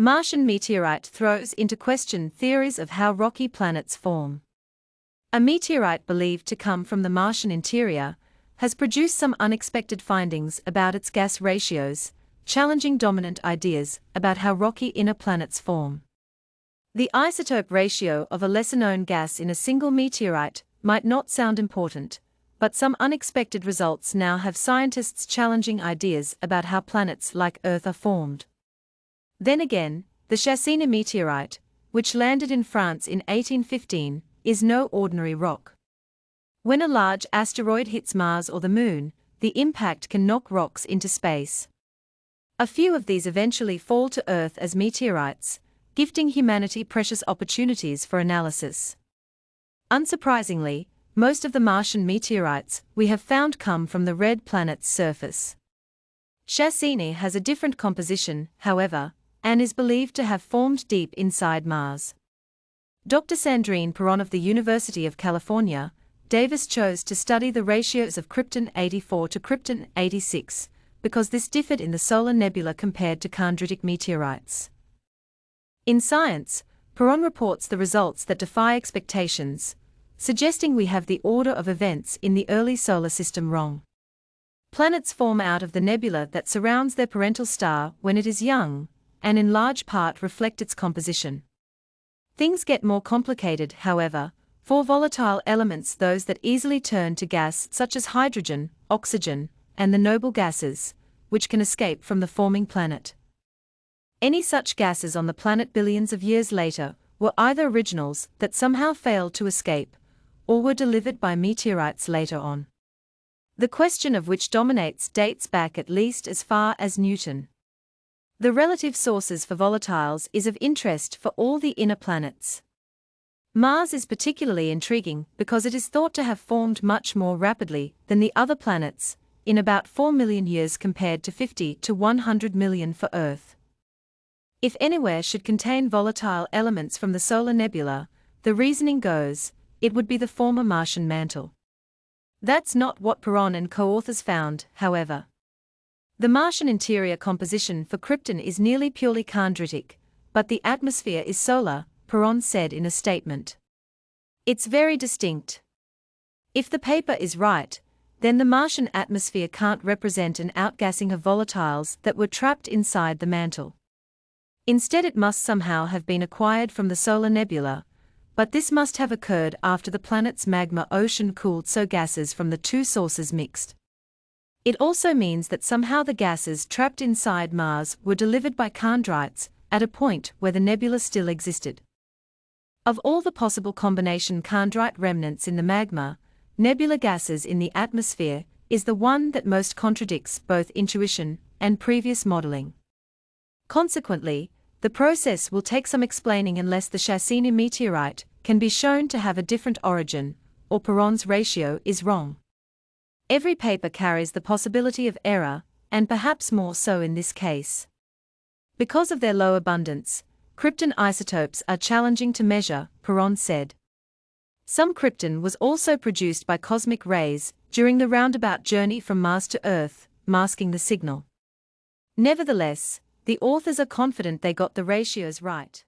Martian meteorite throws into question theories of how rocky planets form. A meteorite believed to come from the Martian interior has produced some unexpected findings about its gas ratios, challenging dominant ideas about how rocky inner planets form. The isotope ratio of a lesser known gas in a single meteorite might not sound important, but some unexpected results now have scientists challenging ideas about how planets like Earth are formed. Then again, the Chassigny meteorite, which landed in France in 1815, is no ordinary rock. When a large asteroid hits Mars or the Moon, the impact can knock rocks into space. A few of these eventually fall to Earth as meteorites, gifting humanity precious opportunities for analysis. Unsurprisingly, most of the Martian meteorites we have found come from the red planet's surface. Chassigny has a different composition, however, and is believed to have formed deep inside Mars. Dr. Sandrine Péron of the University of California, Davis chose to study the ratios of Krypton 84 to Krypton 86 because this differed in the solar nebula compared to chondritic meteorites. In Science, Péron reports the results that defy expectations, suggesting we have the order of events in the early solar system wrong. Planets form out of the nebula that surrounds their parental star when it is young, and in large part reflect its composition. Things get more complicated, however, for volatile elements those that easily turn to gas such as hydrogen, oxygen, and the noble gases, which can escape from the forming planet. Any such gases on the planet billions of years later were either originals that somehow failed to escape, or were delivered by meteorites later on. The question of which dominates dates back at least as far as Newton. The relative sources for volatiles is of interest for all the inner planets. Mars is particularly intriguing because it is thought to have formed much more rapidly than the other planets, in about 4 million years compared to 50 to 100 million for Earth. If anywhere should contain volatile elements from the solar nebula, the reasoning goes, it would be the former Martian mantle. That's not what Péron and co-authors found, however. The Martian interior composition for Krypton is nearly purely chondritic, but the atmosphere is solar, Péron said in a statement. It's very distinct. If the paper is right, then the Martian atmosphere can't represent an outgassing of volatiles that were trapped inside the mantle. Instead, it must somehow have been acquired from the solar nebula, but this must have occurred after the planet's magma ocean cooled so gases from the two sources mixed. It also means that somehow the gases trapped inside Mars were delivered by chondrites at a point where the nebula still existed. Of all the possible combination chondrite remnants in the magma, nebula gases in the atmosphere is the one that most contradicts both intuition and previous modeling. Consequently, the process will take some explaining unless the Chassigny meteorite can be shown to have a different origin, or Péron's ratio is wrong. Every paper carries the possibility of error, and perhaps more so in this case. Because of their low abundance, krypton isotopes are challenging to measure, Péron said. Some krypton was also produced by cosmic rays during the roundabout journey from Mars to Earth, masking the signal. Nevertheless, the authors are confident they got the ratios right.